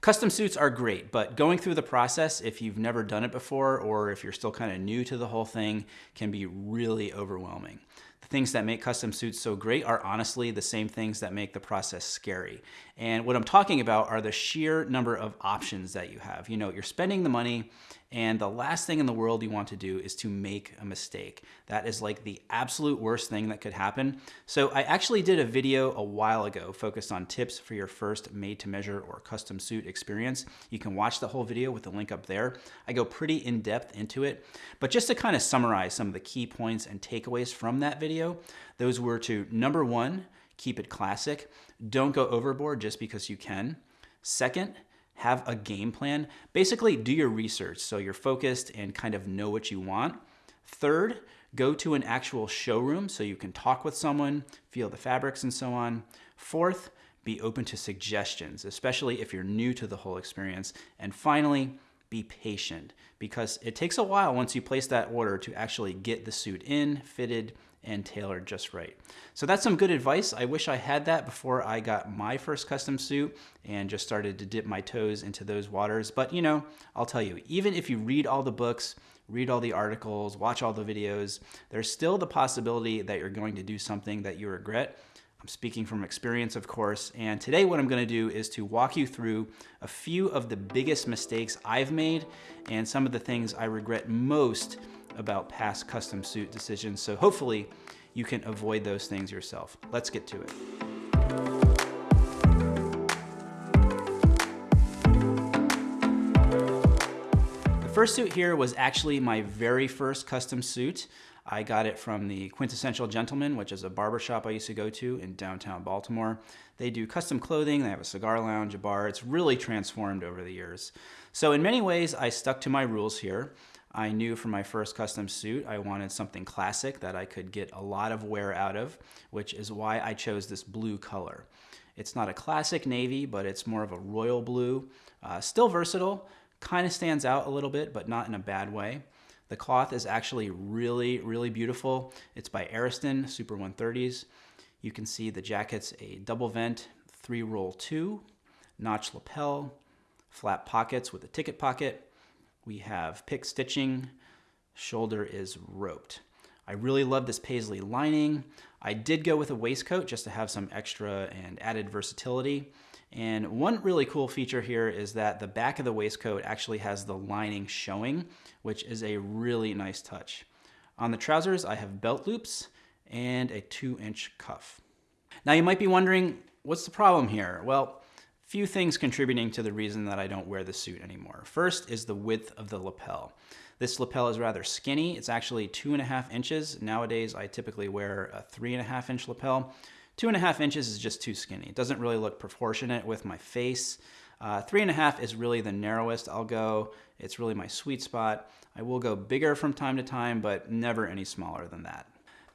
Custom suits are great, but going through the process, if you've never done it before or if you're still kind of new to the whole thing, can be really overwhelming. The things that make custom suits so great are honestly the same things that make the process scary. And what I'm talking about are the sheer number of options that you have. You know, you're spending the money and the last thing in the world you want to do is to make a mistake. That is like the absolute worst thing that could happen. So I actually did a video a while ago focused on tips for your first made to measure or custom suit experience. You can watch the whole video with the link up there. I go pretty in depth into it, but just to kind of summarize some of the key points and takeaways from that video, those were to number one, keep it classic. Don't go overboard just because you can. Second, have a game plan. Basically, do your research so you're focused and kind of know what you want. Third, go to an actual showroom so you can talk with someone, feel the fabrics and so on. Fourth, be open to suggestions, especially if you're new to the whole experience. And finally, be patient because it takes a while once you place that order to actually get the suit in, fitted, and tailored just right. So that's some good advice. I wish I had that before I got my first custom suit and just started to dip my toes into those waters. But you know, I'll tell you, even if you read all the books, read all the articles, watch all the videos, there's still the possibility that you're going to do something that you regret. I'm speaking from experience, of course, and today what I'm gonna do is to walk you through a few of the biggest mistakes I've made and some of the things I regret most about past custom suit decisions. So hopefully you can avoid those things yourself. Let's get to it. The first suit here was actually my very first custom suit. I got it from the Quintessential Gentleman, which is a barbershop I used to go to in downtown Baltimore. They do custom clothing, they have a cigar lounge, a bar. It's really transformed over the years. So in many ways, I stuck to my rules here. I knew for my first custom suit, I wanted something classic that I could get a lot of wear out of, which is why I chose this blue color. It's not a classic navy, but it's more of a royal blue. Uh, still versatile, kind of stands out a little bit, but not in a bad way. The cloth is actually really, really beautiful. It's by Ariston Super 130s. You can see the jacket's a double vent, three roll two, notch lapel, flap pockets with a ticket pocket, we have pick stitching, shoulder is roped. I really love this paisley lining. I did go with a waistcoat just to have some extra and added versatility. And one really cool feature here is that the back of the waistcoat actually has the lining showing, which is a really nice touch. On the trousers, I have belt loops and a two inch cuff. Now you might be wondering, what's the problem here? Well, Few things contributing to the reason that I don't wear the suit anymore. First is the width of the lapel. This lapel is rather skinny. It's actually two and a half inches. Nowadays, I typically wear a three and a half inch lapel. Two and a half inches is just too skinny. It doesn't really look proportionate with my face. Uh, three and a half is really the narrowest I'll go. It's really my sweet spot. I will go bigger from time to time, but never any smaller than that.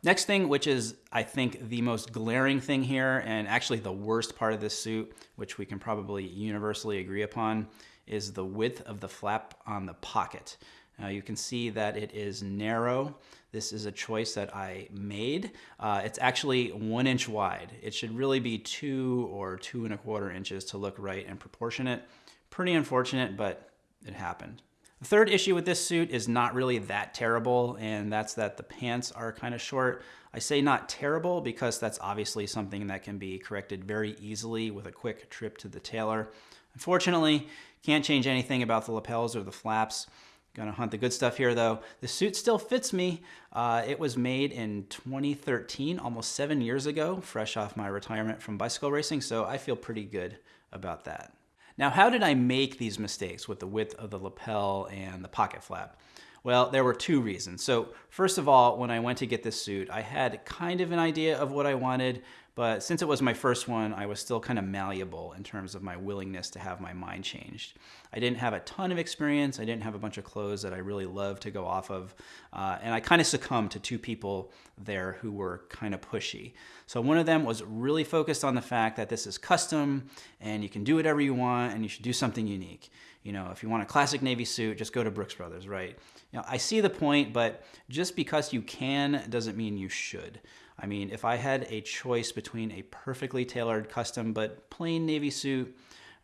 Next thing, which is I think the most glaring thing here, and actually the worst part of this suit, which we can probably universally agree upon, is the width of the flap on the pocket. Now you can see that it is narrow. This is a choice that I made. Uh, it's actually one inch wide. It should really be two or two and a quarter inches to look right and proportionate. Pretty unfortunate, but it happened. The third issue with this suit is not really that terrible, and that's that the pants are kind of short. I say not terrible because that's obviously something that can be corrected very easily with a quick trip to the tailor. Unfortunately, can't change anything about the lapels or the flaps. Gonna hunt the good stuff here though. The suit still fits me. Uh, it was made in 2013, almost seven years ago, fresh off my retirement from bicycle racing, so I feel pretty good about that. Now, how did I make these mistakes with the width of the lapel and the pocket flap? Well, there were two reasons. So first of all, when I went to get this suit, I had kind of an idea of what I wanted, but since it was my first one, I was still kind of malleable in terms of my willingness to have my mind changed. I didn't have a ton of experience. I didn't have a bunch of clothes that I really loved to go off of. Uh, and I kind of succumbed to two people there who were kind of pushy. So one of them was really focused on the fact that this is custom and you can do whatever you want and you should do something unique. You know, if you want a classic Navy suit, just go to Brooks Brothers, right? You know, I see the point, but just because you can doesn't mean you should. I mean, if I had a choice between a perfectly tailored custom but plain navy suit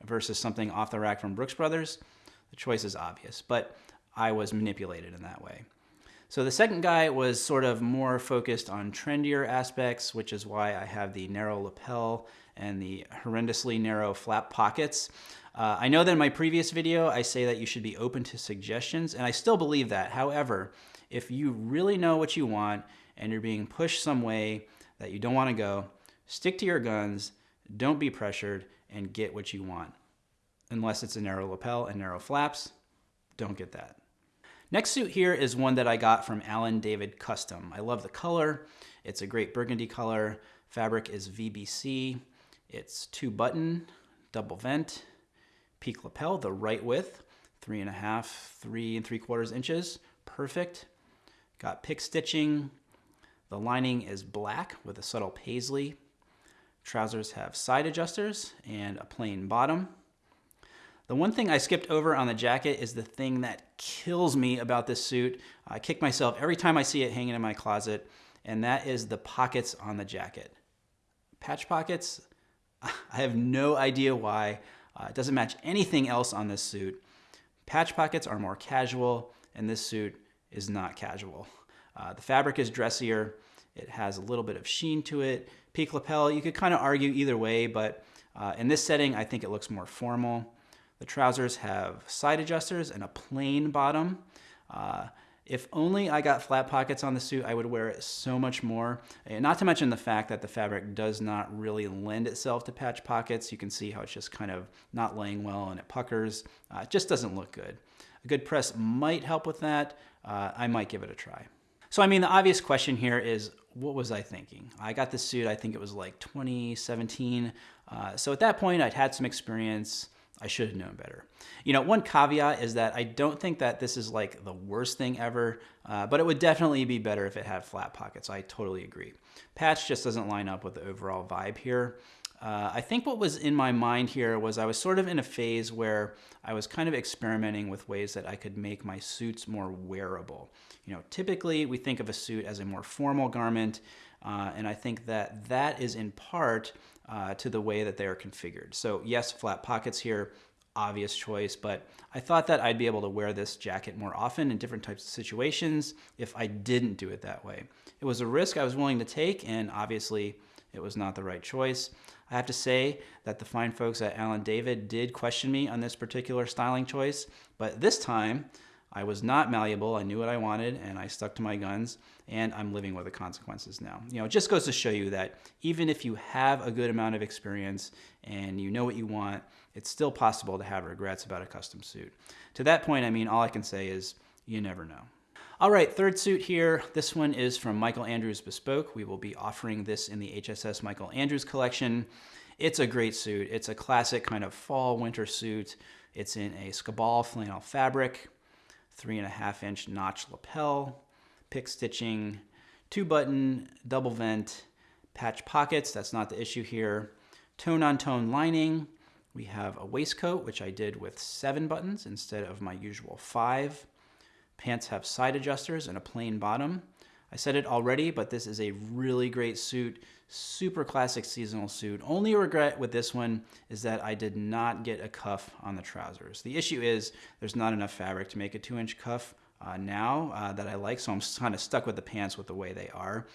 versus something off the rack from Brooks Brothers, the choice is obvious, but I was manipulated in that way. So the second guy was sort of more focused on trendier aspects, which is why I have the narrow lapel and the horrendously narrow flap pockets. Uh, I know that in my previous video, I say that you should be open to suggestions, and I still believe that. However, if you really know what you want and you're being pushed some way that you don't want to go, stick to your guns, don't be pressured, and get what you want. Unless it's a narrow lapel and narrow flaps, don't get that. Next suit here is one that I got from Alan David Custom. I love the color. It's a great burgundy color. Fabric is VBC. It's two button, double vent, peak lapel, the right width, three and a half, three and three quarters inches. Perfect. Got pick stitching. The lining is black with a subtle paisley. Trousers have side adjusters and a plain bottom. The one thing I skipped over on the jacket is the thing that kills me about this suit. I kick myself every time I see it hanging in my closet, and that is the pockets on the jacket. Patch pockets, I have no idea why. Uh, it doesn't match anything else on this suit. Patch pockets are more casual, and this suit is not casual. Uh, the fabric is dressier. It has a little bit of sheen to it. Peak lapel, you could kind of argue either way, but uh, in this setting, I think it looks more formal. The trousers have side adjusters and a plain bottom. If only I got flap pockets on the suit, I would wear it so much more. And not to mention the fact that the fabric does not really lend itself to patch pockets. You can see how it's just kind of not laying well and it puckers. Uh, it just doesn't look good. A good press might help with that. Uh, I might give it a try. So, I mean, the obvious question here is, what was I thinking? I got this suit, I think it was like 2017. Uh, so at that point, I'd had some experience. I should have known better. You know, one caveat is that I don't think that this is like the worst thing ever, uh, but it would definitely be better if it had flap pockets. I totally agree. Patch just doesn't line up with the overall vibe here. Uh, I think what was in my mind here was I was sort of in a phase where I was kind of experimenting with ways that I could make my suits more wearable. You know, typically we think of a suit as a more formal garment, uh, and I think that that is in part uh, to the way that they are configured. So yes, flap pockets here, obvious choice, but I thought that I'd be able to wear this jacket more often in different types of situations if I didn't do it that way. It was a risk I was willing to take, and obviously it was not the right choice. I have to say that the fine folks at Alan David did question me on this particular styling choice, but this time I was not malleable. I knew what I wanted and I stuck to my guns and I'm living with the consequences now. You know, it just goes to show you that even if you have a good amount of experience and you know what you want, it's still possible to have regrets about a custom suit. To that point, I mean, all I can say is you never know. All right, third suit here. This one is from Michael Andrews Bespoke. We will be offering this in the HSS Michael Andrews collection. It's a great suit. It's a classic kind of fall winter suit. It's in a Scabal flannel fabric, three and a half inch notch lapel, pick stitching, two button, double vent, patch pockets. That's not the issue here. Tone on tone lining. We have a waistcoat, which I did with seven buttons instead of my usual five. Pants have side adjusters and a plain bottom. I said it already, but this is a really great suit, super classic seasonal suit. Only regret with this one is that I did not get a cuff on the trousers. The issue is there's not enough fabric to make a two inch cuff uh, now uh, that I like, so I'm kind of stuck with the pants with the way they are.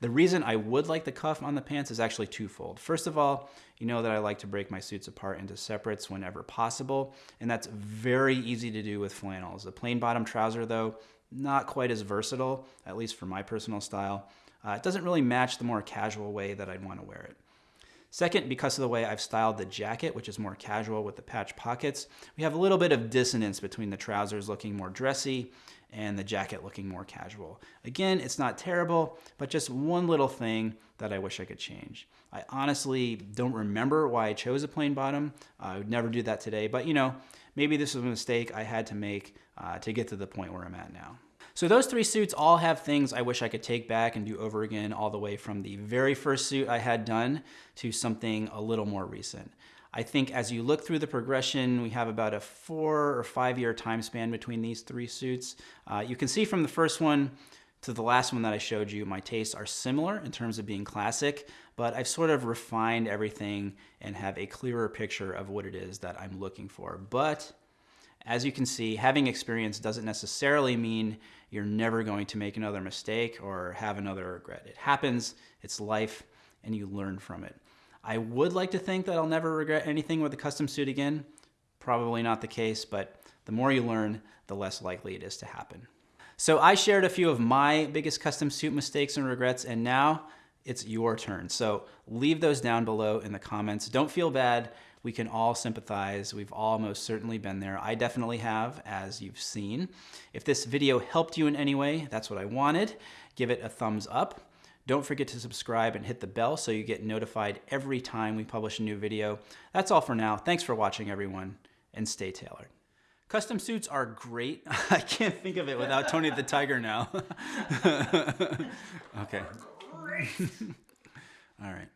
The reason I would like the cuff on the pants is actually twofold. First of all, you know that I like to break my suits apart into separates whenever possible, and that's very easy to do with flannels. The plain bottom trouser, though, not quite as versatile, at least for my personal style. Uh, it doesn't really match the more casual way that I'd want to wear it. Second, because of the way I've styled the jacket, which is more casual with the patch pockets, we have a little bit of dissonance between the trousers looking more dressy and the jacket looking more casual. Again, it's not terrible, but just one little thing that I wish I could change. I honestly don't remember why I chose a plain bottom. I would never do that today, but you know, maybe this was a mistake I had to make uh, to get to the point where I'm at now. So those three suits all have things I wish I could take back and do over again all the way from the very first suit I had done to something a little more recent. I think as you look through the progression, we have about a four or five year time span between these three suits. Uh, you can see from the first one To the last one that I showed you, my tastes are similar in terms of being classic, but I've sort of refined everything and have a clearer picture of what it is that I'm looking for. But as you can see, having experience doesn't necessarily mean you're never going to make another mistake or have another regret. It happens, it's life, and you learn from it. I would like to think that I'll never regret anything with a custom suit again. Probably not the case, but the more you learn, the less likely it is to happen. So I shared a few of my biggest custom suit mistakes and regrets, and now it's your turn. So leave those down below in the comments. Don't feel bad. We can all sympathize. We've all most certainly been there. I definitely have, as you've seen. If this video helped you in any way, that's what I wanted. Give it a thumbs up. Don't forget to subscribe and hit the bell so you get notified every time we publish a new video. That's all for now. Thanks for watching, everyone, and stay tailored. Custom suits are great. I can't think of it without Tony the Tiger now. okay. All right.